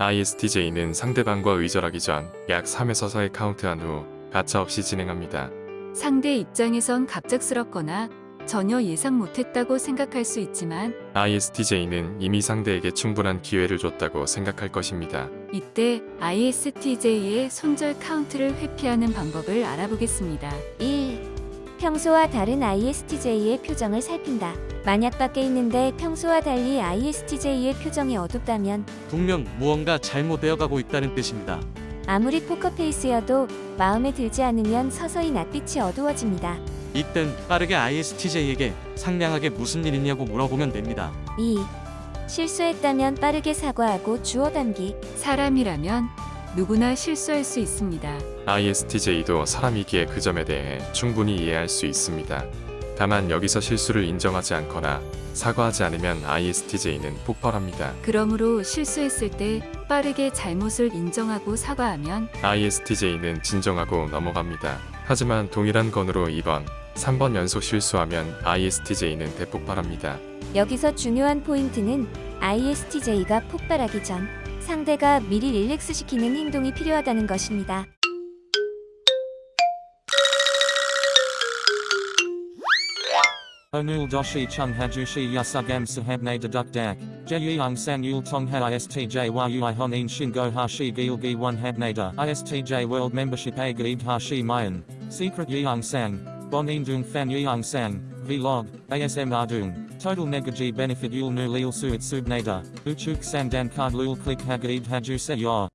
ISTJ는 상대방과 의절하기 전 약 3에서 4회 카운트한 후 가차없이 진행합니다. 상대 입장에선 갑작스럽거나 전혀 예상 못했다고 생각할 수 있지만 ISTJ는 이미 상대에게 충분한 기회를 줬다고 생각할 것입니다. 이때 ISTJ의 손절 카운트를 회피하는 방법을 알아보겠습니다. 1. 평소와 다른 ISTJ의 표정을 살핀다. 만약 밖에 있는데 평소와 달리 ISTJ의 표정이 어둡다면 분명 무언가 잘못되어 가고 있다는 뜻입니다. 아무리 포커페이스여도 마음에 들지 않으면 서서히 낯빛이 어두워집니다. 이땐 빠르게 ISTJ에게 상냥하게 무슨 일 있냐고 물어보면 됩니다. 2. 실수했다면 빠르게 사과하고 주워 담기. 사람이라면 누구나 실수할 수 있습니다. ISTJ도 사람이기에 그 점에 대해 충분히 이해할 수 있습니다. 다만 여기서 실수를 인정하지 않거나 사과하지 않으면 ISTJ는 폭발합니다. 그러므로 실수했을 때 빠르게 잘못을 인정하고 사과하면 ISTJ는 진정하고 넘어갑니다. 하지만 동일한 건으로 2번, 3번 연속 실수하면 ISTJ는 대폭발합니다. 여기서 중요한 포인트는 ISTJ가 폭발하기 전 상대가 미리 릴렉스 시키는 행동이 필요하다는 것입니다. Onul doshi chung hajushi yasugam sahabne deduk dak. Jeyung sang yul tong ha istj world gaib hashi mayan. Secret dung fan yeung sang. Vlog. ASM ardung. Total negaji benefit yul nu lil suit subnada. Uchuk sang dan card lul click hagaib haju se yor.